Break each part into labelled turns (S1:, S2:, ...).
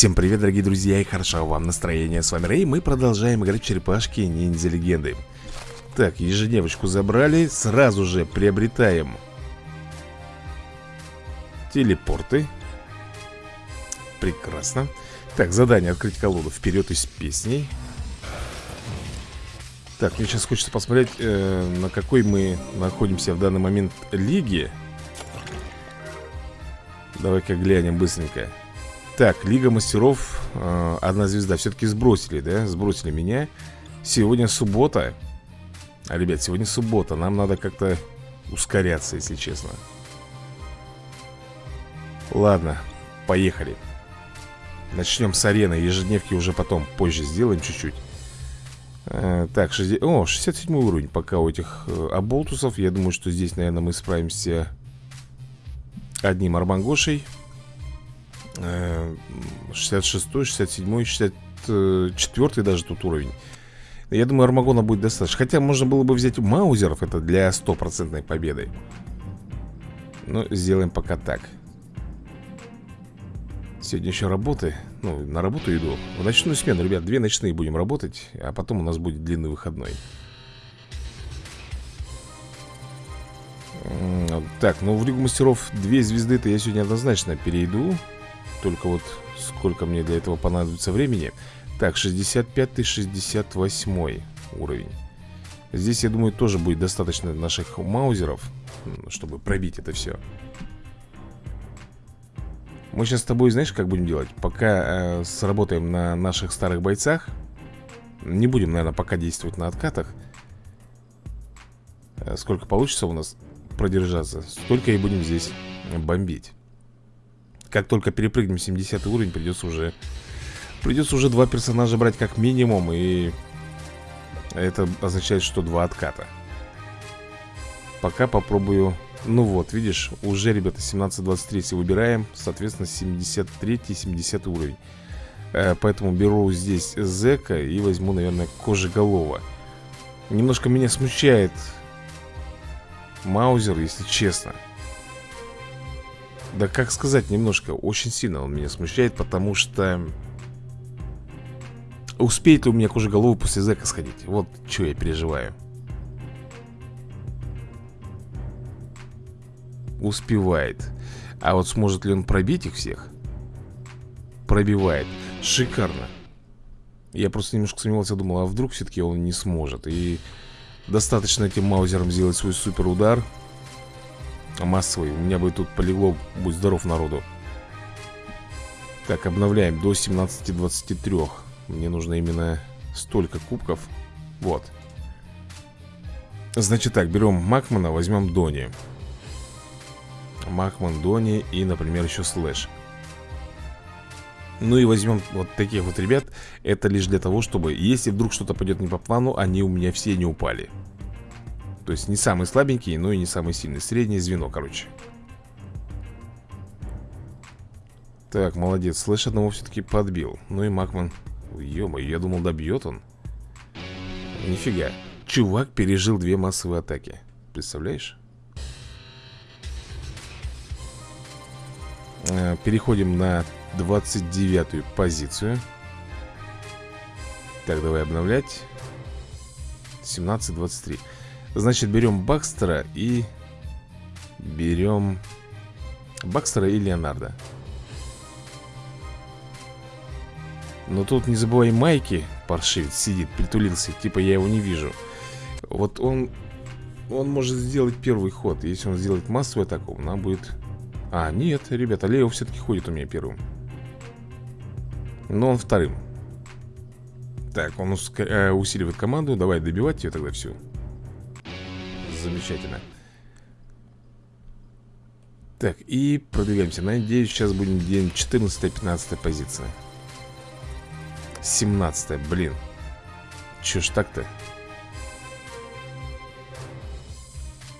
S1: Всем привет, дорогие друзья, и хорошо вам настроение. С вами Рэй, мы продолжаем играть в черепашки ниндзя легенды. Так, ежедневочку забрали, сразу же приобретаем телепорты. Прекрасно. Так, задание открыть колоду вперед из песней. Так, мне сейчас хочется посмотреть, э, на какой мы находимся в данный момент лиги. Давай-ка глянем быстренько. Так, Лига Мастеров, э, одна звезда. Все-таки сбросили, да? Сбросили меня. Сегодня суббота. А, Ребят, сегодня суббота. Нам надо как-то ускоряться, если честно. Ладно, поехали. Начнем с арены. Ежедневки уже потом, позже сделаем чуть-чуть. Э, Так, 60... О, 67 уровень пока у этих э, оболтусов. Я думаю, что здесь, наверное, мы справимся Одним армангошей 66, 67, 64 даже тут уровень. Я думаю, Армагона будет достаточно. Хотя можно было бы взять маузеров Это для стопроцентной победы. Но сделаем пока так. Сегодня еще работы. Ну, на работу иду. В ночную смену, ребят, две ночные будем работать А потом у нас будет длинный выходной. Так, ну в Лигу Мастеров две звезды-то я сегодня однозначно перейду только вот сколько мне для этого понадобится времени. Так, 65-68 уровень. Здесь, я думаю, тоже будет достаточно наших маузеров Чтобы пробить это все Мы сейчас с тобой, знаешь, как будем делать? Пока э, сработаем на наших старых бойцах Не будем, наверное, пока действовать на откатах. Э, Сколько получится у нас продержаться Столько и будем здесь бомбить как только перепрыгнем 70 уровень, придется уже... Придется уже два персонажа брать как минимум, и... Это означает, что два отката. Пока попробую... Ну вот, видишь, уже, ребята, 17-23 выбираем, соответственно, 73-70 уровень. Э, поэтому беру здесь Зека и возьму, наверное, Кожеголова. Немножко меня смущает Маузер, если честно. Да как сказать, немножко, очень сильно он меня смущает, потому что... Успеет ли у меня кожеголовый после зэка сходить? Вот что я переживаю. Успевает. А вот сможет ли он пробить их всех? Пробивает. Шикарно. Я просто немножко сомневался, думал, а вдруг все-таки он не сможет. И достаточно этим маузером сделать свой супер удар массовый. У меня бы тут полегло, будь здоров народу. Так, обновляем до 17-23 Мне нужно именно столько кубков. Вот. Значит так, берем Макмана, возьмем Дони. Макман, Дони и, например, еще Слэш. Ну и возьмем вот таких вот ребят. Это лишь для того, чтобы Если вдруг что-то пойдет не по плану Они у меня все не упали то есть не самый слабенький, но и не самый сильный. Среднее звено, короче. Так, молодец. Слэш одного все-таки подбил. Ну и Макман. Ё я думал добьет он. Нифига. Чувак пережил две массовые атаки. Представляешь? Э, переходим на 29-ю позицию. Так, давай обновлять. 17-23 Значит, берем Бакстера и берем Бакстера и Леонардо. Но тут не забывай Майки, паршивец, сидит, притулился, типа я его не вижу. Вот он, он может сделать первый ход. Если он сделает массовую атаку, нам будет... А, нет, ребята, Лео все-таки ходит у меня первым. Но он вторым. Так, он э, усиливает команду. Давай добивать ее тогда всю. Замечательно. Так, и продвигаемся. Надеюсь, сейчас будем день 14-15 позиция. 17 блин. Че ж так-то?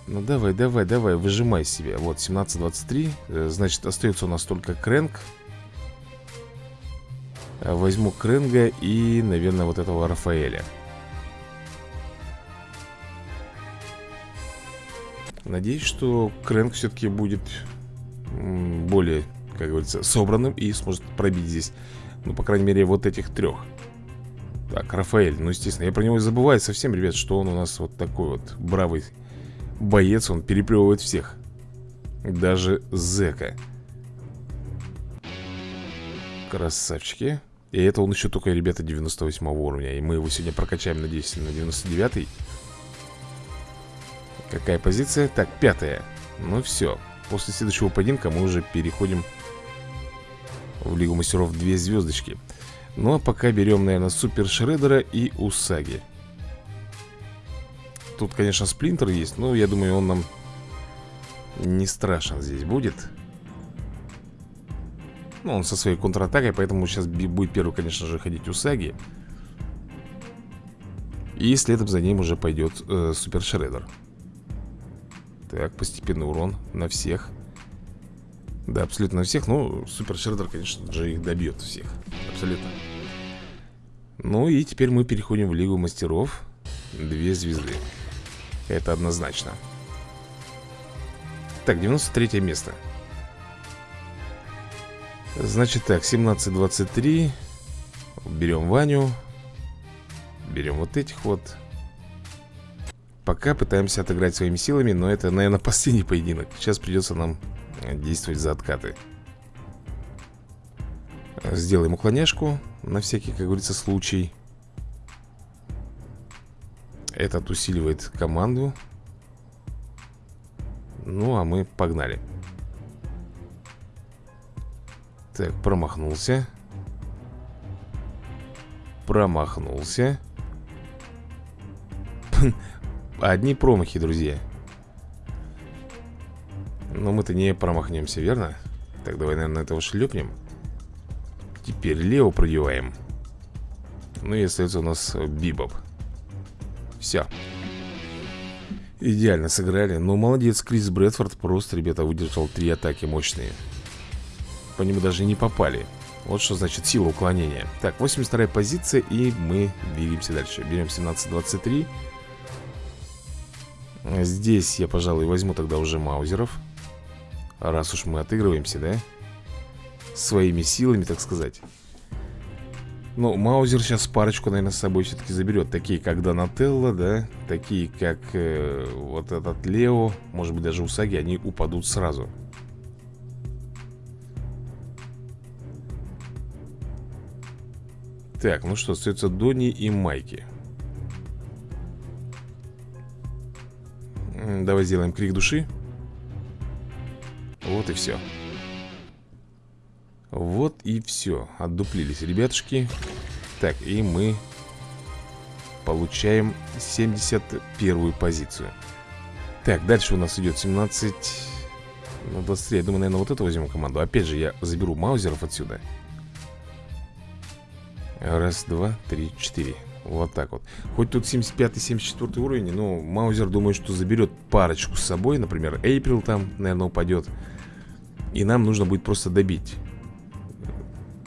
S1: Ну давай, давай, давай, выжимай себе Вот, 17-23 э, Значит, остается у нас только Крэнк Возьму Крэнга и, наверное, вот этого Рафаэля Надеюсь, что Крэнк все-таки будет более, как говорится, собранным и сможет пробить здесь Ну, по крайней мере, вот этих трех Так, Рафаэль, ну, естественно, я про него и забываю совсем, ребят, что он у нас вот такой вот бравый боец Он переплевывает всех. Даже зэка Красавчики. И это он еще только, ребята, 98 уровня. И мы его сегодня прокачаем, надеюсь, на 99 -й. Какая позиция? Так, пятая. Ну все, после следующего поединка мы уже переходим в Лигу Мастеров две звездочки Ну а пока берем, наверное, Супер Шредера и Усаги. Тут, конечно, Сплинтер есть Но я думаю, он нам не страшен здесь будет. Ну, он со своей контратакой Поэтому сейчас будет первый, конечно же, ходить Усаги. И следом за ним уже пойдет э, Супер Шредер Так, постепенный урон на всех да, абсолютно на всех. Ну, Супер Шреддер, конечно же, их добьет всех. Абсолютно. Ну и теперь мы переходим в Лигу Мастеров. Две звезды. Это однозначно. Так, 93 место. Значит так, 17-23. Берем Ваню. Берем вот этих вот. Пока пытаемся отыграть своими силами, но это, наверное, последний поединок. Сейчас придется нам действовать за откаты. Сделаем уклоняшку На всякий, как говорится, случай. Этот усиливает команду. Ну, а мы погнали. Так, промахнулся. Промахнулся Одни промахи, друзья. Но мы-то не промахнемся, верно? Так, давай, наверное, этого шлепнем. Теперь Лео продеваем Ну и остается у нас Бибоп. Все Идеально сыграли. Ну, молодец, Крис Брэдфорд. Просто, ребята, выдержал три атаки мощные. По нему даже не попали. Вот что значит сила уклонения. Так, 82 позиция И мы двигаемся дальше. Берем 17-23 Здесь я, пожалуй, возьму тогда уже маузеров Раз уж мы отыгрываемся, да? Своими силами, так сказать. Ну, Маузер сейчас парочку, наверное, с собой все-таки заберет Такие, как Донателло, да? Такие, как э, вот этот Лео. Может быть, даже Усаги, они упадут сразу. Так, ну что, остается Дони и Майки Давай сделаем крик души. Вот и все Вот и все Отдуплились ребятушки. Так, и мы Получаем 71 позицию. Так, дальше у нас идет 17 Ну, 23 Я думаю, наверное, вот это возьмем команду. Опять же, я заберу маузеров отсюда. Раз, два, три, четыре вот так вот. Хоть тут 75-74 уровень Но Маузер думаю, что заберет парочку с собой Например, Эйприл там, наверное, упадет. И нам нужно будет просто добить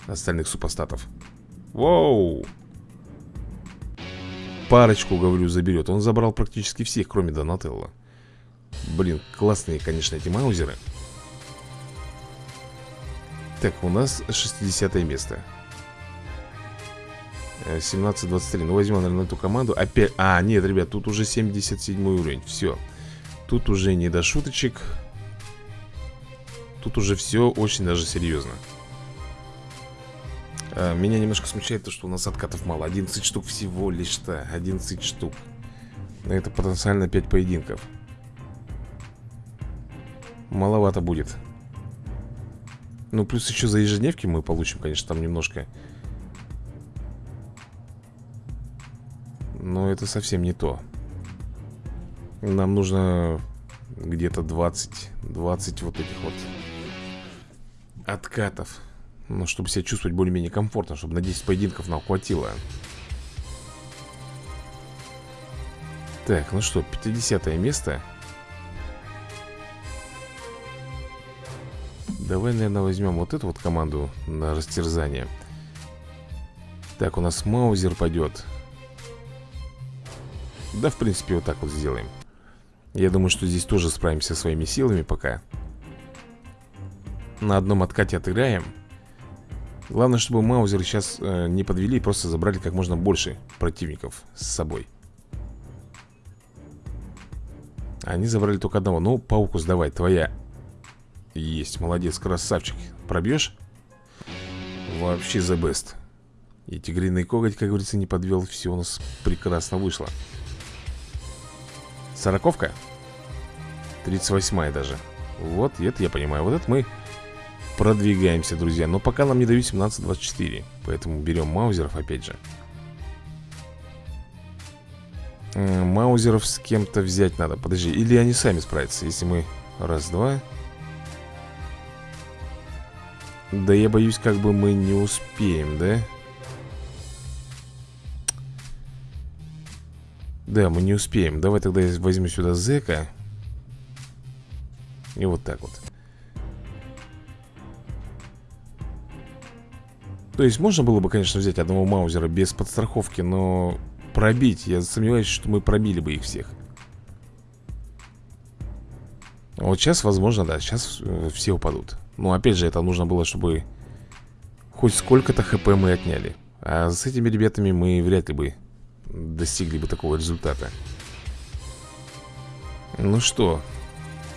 S1: Остальных супостатов. Воу! Парочку, говорю, заберет. Он забрал практически всех, кроме Донателла. Блин, классные, конечно, эти маузеры. Так, у нас 60 место 17-23 э, Ну, возьмем, наверное, эту команду. Опять... А, нет, ребят, тут уже 77 уровень. Все Тут уже не до шуточек. Тут уже все очень даже серьезно а, Меня немножко смущает то, что у нас откатов мало. 11 штук всего лишь-то 11 штук. Это потенциально 5 поединков. Маловато будет. Ну, плюс еще за ежедневки мы получим, конечно, там немножко это совсем не то. Нам нужно где-то 20 20 вот этих вот откатов Ну, чтобы себя чувствовать более-менее комфортно Чтобы на 10 поединков нам хватило. Так, ну что, 50 место. Давай, наверное, возьмем вот эту вот команду на растерзание. Так, у нас Маузер пойдет Да, в принципе, вот так вот сделаем. Я думаю, что здесь тоже справимся своими силами пока. На одном откате отыграем. Главное, чтобы маузеры сейчас э, не подвели Просто забрали как можно больше противников с собой. Они забрали только одного. Ну, пауку сдавай, твоя. Есть, молодец, красавчик. Пробьешь? Вообще the best. И тигриный коготь, как говорится, не подвел. Все у нас прекрасно вышло Сороковка? 38 даже. Вот, это я понимаю. Вот это мы продвигаемся, друзья. Но пока нам не дают 17-24 Поэтому берем маузеров опять же. Маузеров с кем-то взять надо. Подожди, или они сами справятся Если мы... Раз, два Да я боюсь, как бы мы не успеем, да? Да, мы не успеем. Давай тогда я возьму сюда зека И вот так вот. То есть можно было бы, конечно, взять одного маузера без подстраховки Но пробить, я сомневаюсь, что мы пробили бы их всех. Вот сейчас, возможно, да, сейчас э, все упадут. Но опять же, это нужно было, чтобы Хоть сколько-то хп мы отняли. А с этими ребятами мы вряд ли бы Достигли бы такого результата. Ну что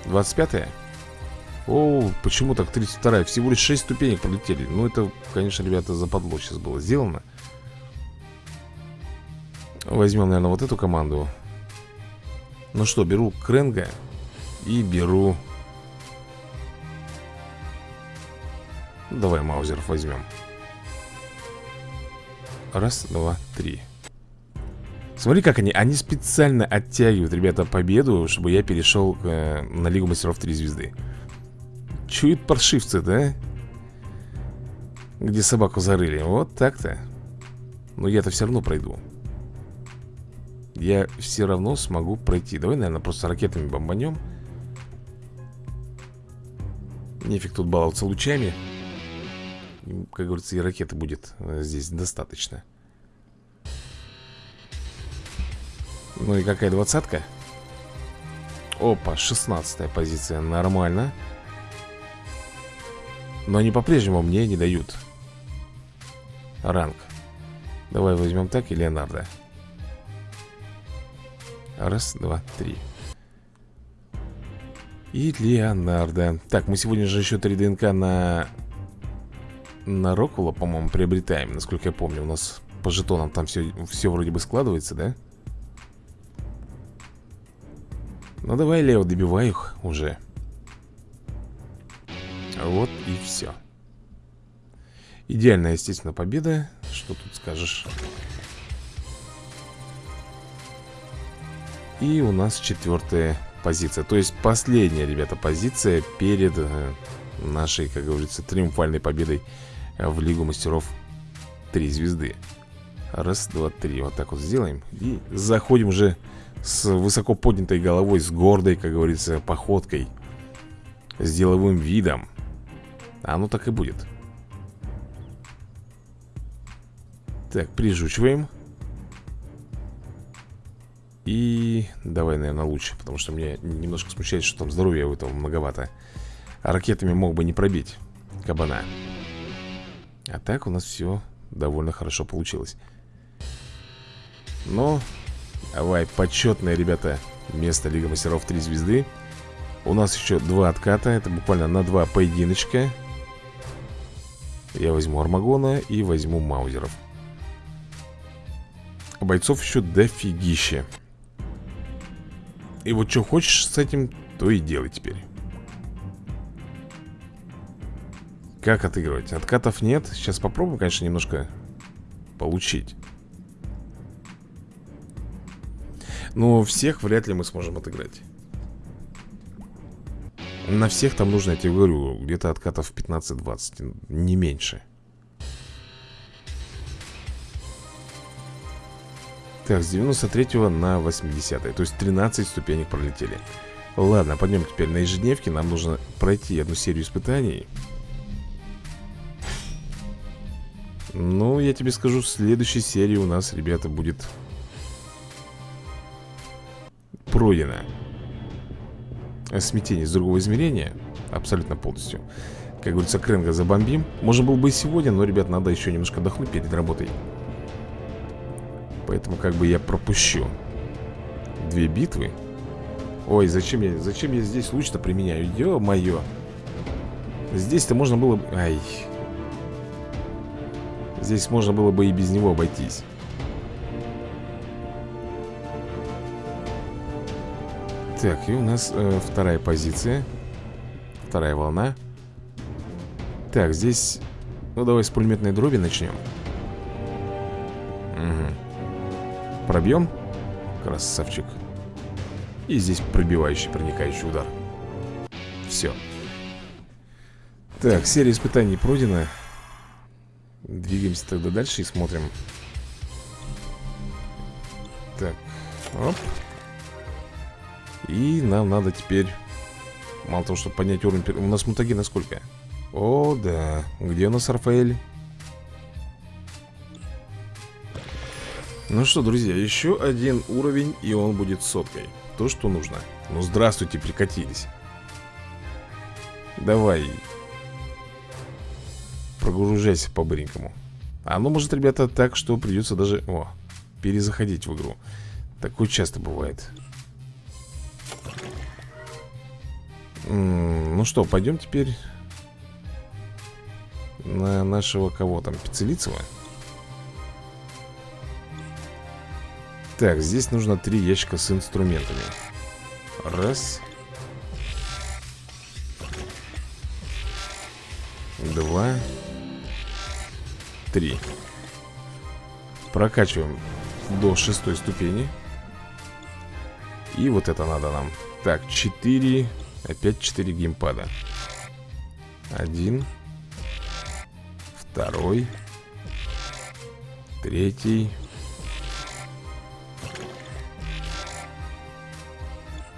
S1: 25-е? О, почему так 32-я? Всего лишь 6 ступенек пролетели. Ну это, конечно, ребята, западло сейчас было сделано. Возьмем, наверное, вот эту команду. Ну что, беру Кренга И беру Давай Маузеров возьмем. Раз, два, три Смотри, как они, они специально оттягивают, ребята, победу Чтобы я перешел э, на Лигу Мастеров 3 звезды. Чуют паршивцы, да? Где собаку зарыли. Вот так-то. Но я-то все равно пройду. Я все равно смогу пройти. Давай, наверное, просто ракетами бомбанем. Нефиг тут баловаться лучами. Как говорится, и ракеты будет э, здесь достаточно Ну и какая двадцатка? Опа, шестнадцатая позиция, нормально. Но они по-прежнему мне не дают Ранг. Давай возьмем так и Леонардо. Раз, два, три. И Леонардо. Так, мы сегодня же еще 3 ДНК на На Рокула, по-моему, приобретаем Насколько я помню, у нас по жетонам там все, все вроде бы складывается, да? Ну давай, Лео, добивай их уже. Вот и все Идеальная, естественно, победа. Что тут скажешь? И у нас четвертая позиция. То есть последняя, ребята, позиция Перед э, нашей, как говорится, триумфальной победой В Лигу Мастеров 3 звезды. Раз, два, три. Вот так вот сделаем. И заходим уже с высоко поднятой головой С гордой, как говорится, походкой С деловым видом. Ну так и будет. Так, прижучиваем. И давай, наверное, лучше Потому что мне немножко смущает, что там здоровья у этого многовато. Ракетами мог бы не пробить кабана. А так у нас все довольно хорошо получилось. Но Давай, почетное, ребята Место Лига Мастеров 3 звезды У нас еще два отката Это буквально на два поединочка. Я возьму Армагона и возьму Маузеров. Бойцов еще дофигища. И вот что хочешь с этим, то и делай теперь. Как отыгрывать? Откатов нет. Сейчас попробуем, конечно, немножко получить Но всех вряд ли мы сможем отыграть. На всех там нужно, я тебе говорю, где-то откатов 15-20, не меньше. Так, с 93 на 80 То есть 13 ступенек пролетели. Ладно, пойдем теперь на ежедневке Нам нужно пройти одну серию испытаний. Ну, я тебе скажу, в следующей серии у нас, ребята, будет Пройдено смятение с другого измерения Абсолютно полностью. Как говорится, Кренга забомбим. Можно было бы и сегодня, но, ребят, надо еще немножко отдохнуть перед работой. Поэтому как бы я пропущу Две битвы. Ой, зачем я, зачем я здесь луч-то применяю? Ё-моё! Здесь-то можно было... Ай. Здесь можно было бы и без него обойтись Так, и у нас э, вторая позиция. Вторая волна. Так, здесь Ну, давай с пулеметной дроби начнем. Угу. Пробьем. Красавчик. И здесь пробивающий, проникающий удар. Все Так, серия испытаний пройдена. Двигаемся тогда дальше и смотрим. Так, оп и нам надо теперь Мало того, чтобы поднять уровень У нас мутагена сколько? О, да. Где у нас Рафаэль? Ну что, друзья, еще один уровень И он будет соткой То, что нужно. Ну, здравствуйте, прикатились. Давай. Прогружайся по-быренькому. А ну, может, ребята, так, что придется даже О, перезаходить в игру. Такое часто бывает Ну что, пойдем теперь на нашего кого там, Пиццелицева? Так, здесь нужно три ящика с инструментами. Раз. Два. Три. Прокачиваем до шестой ступени. И вот это надо нам. Так, четыре Опять 4 геймпада. Один. Второй. Третий.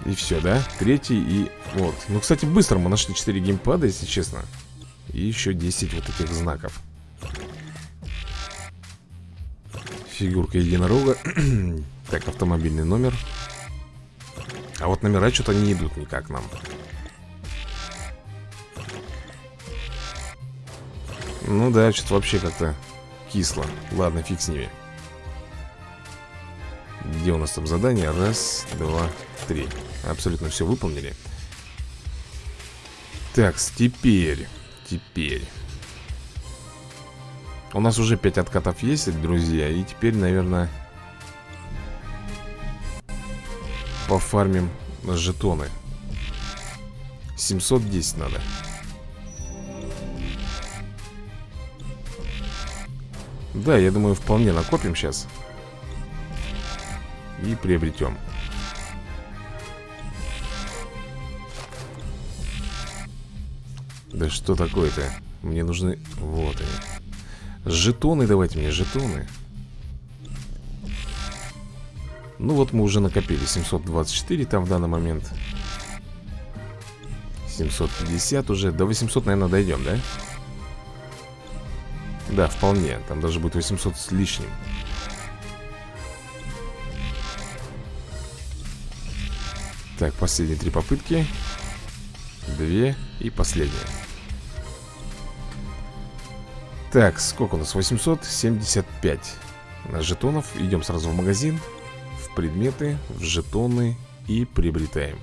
S1: И все, да? Третий и... Вот. Ну, кстати, быстро мы нашли 4 геймпада, если честно. И еще 10 вот этих знаков. Фигурка единорога. Так, автомобильный номер. А вот номера что-то не идут никак нам Ну да, что-то вообще как-то кисло. Ладно, фиг с ними. Где у нас там задание? Раз, два, три. Абсолютно все выполнили. Так, теперь Теперь. У нас уже 5 откатов есть, друзья И теперь, наверное Пофармим жетоны. 710 надо Да, я думаю, вполне накопим сейчас И приобретем Да что такое-то? Мне нужны... Вот они. Жетоны давайте мне, жетоны. Ну вот мы уже накопили 724 там в данный момент. 750 уже. До 800, наверное, дойдем, да? Да, вполне. Там даже будет 800 с лишним. Так, последние три попытки. Две и последняя. Так, сколько у нас? 875 на жетонов. Идем сразу в магазин, в предметы, в жетоны и приобретаем.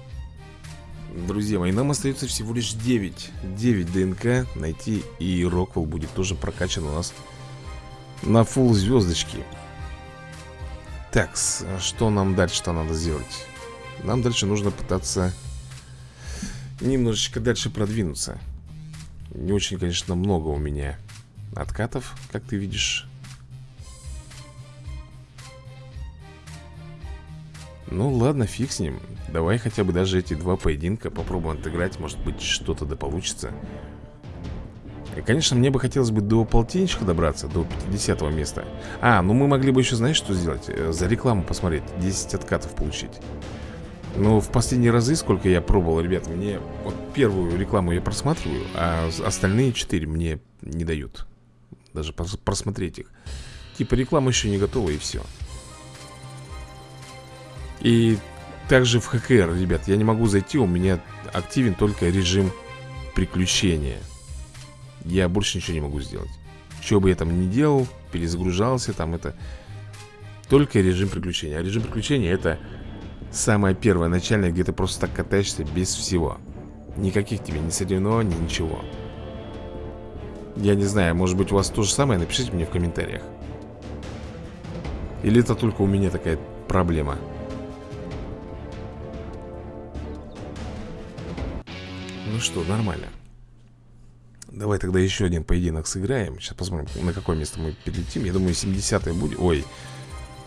S1: Друзья мои, нам остается всего лишь 9 9 ДНК найти И Роквелл будет тоже прокачан у нас На фул звездочки. Так, что нам дальше-то надо сделать? Нам дальше нужно пытаться Немножечко дальше продвинуться. Не очень, конечно, много у меня Откатов, как ты видишь Ну ладно, фиг с ним. Давай хотя бы даже эти два поединка попробуем отыграть Может быть что-то да получится. И, конечно, мне бы хотелось бы до полтинничка добраться До 50 места. А, ну мы могли бы еще, знаешь, что сделать? Э, за рекламу посмотреть 10 откатов получить. Ну, в последние разы, сколько я пробовал, ребят Мне вот первую рекламу я просматриваю А остальные 4 мне не дают. Даже просмотреть их. Типа реклама еще не готова и все и также в ХКР, ребят, я не могу зайти У меня активен только режим приключения. Я больше ничего не могу сделать. Что бы я там ни делал, перезагружался там это Только режим приключения. А режим приключения это самое первое. Начальное, где ты просто так катаешься без всего. Никаких тебе ни соревнований, ничего. Я не знаю, может быть у вас то же самое, напишите мне в комментариях. Или это только у меня такая проблема Ну что, нормально. Давай тогда еще один поединок сыграем. Сейчас посмотрим, на какое место мы перелетим Я думаю, 70-е будет. Ой,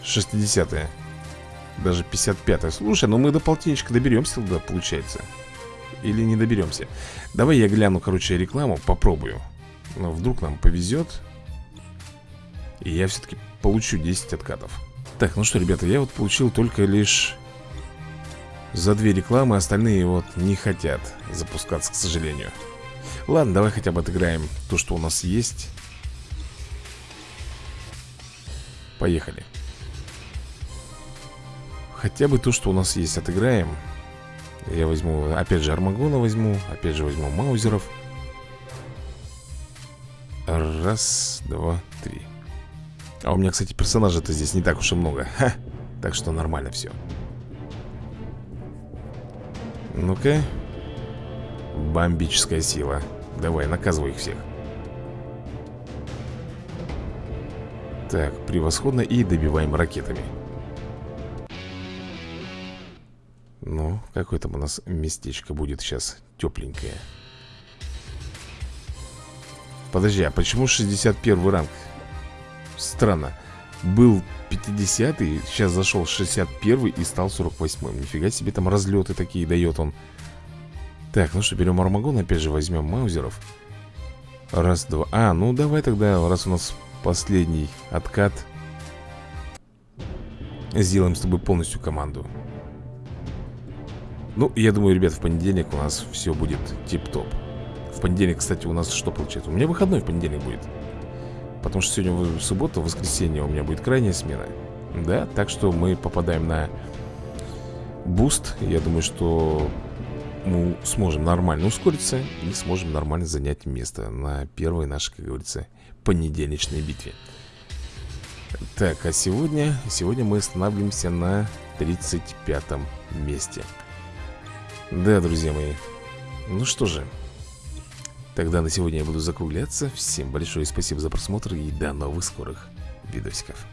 S1: 60-е Даже 55-е Слушай, ну мы до полтинничка доберемся тогда, получается. Или не доберемся. Давай я гляну, короче, рекламу Попробую. Но вдруг нам повезет. И я все-таки получу 10 откатов. Так, ну что, ребята, я вот получил только лишь За две рекламы Остальные вот не хотят запускаться, к сожалению. Ладно, давай хотя бы отыграем то, что у нас есть. Поехали. Хотя бы то, что у нас есть, отыграем. Я возьму, опять же, Армагона возьму Опять же возьму Маузеров. Раз, два, три. А у меня, кстати, персонажей-то здесь не так уж и много. Ха! Так что нормально все Ну-ка. Бомбическая сила. Давай, наказывай их всех. Так, превосходно И добиваем ракетами. Ну, какое там у нас местечко будет сейчас Тепленькое? Подожди, а почему 61 ранг? Странно Был 50-й, сейчас зашел 61 и стал 48-м Нифига себе там разлеты такие дает он. Так, ну что, берем Армагон, опять же возьмем Маузеров. Раз, два. А, ну давай тогда, раз у нас последний откат Сделаем с тобой полностью команду. Ну, я думаю, ребят, в понедельник у нас все будет тип-топ. В понедельник, кстати, у нас что получается? У меня выходной в понедельник будет Потому что сегодня в субботу, воскресенье у меня будет крайняя смена Да, так что мы попадаем на буст Я думаю, что мы сможем нормально ускориться и сможем нормально занять место на первой нашей, как говорится, понедельничной битве. Так, а сегодня, сегодня мы останавливаемся на 35 месте. Да, друзья мои. Ну что же, тогда на сегодня я буду закругляться. Всем большое спасибо за просмотр и до новых скорых видосиков.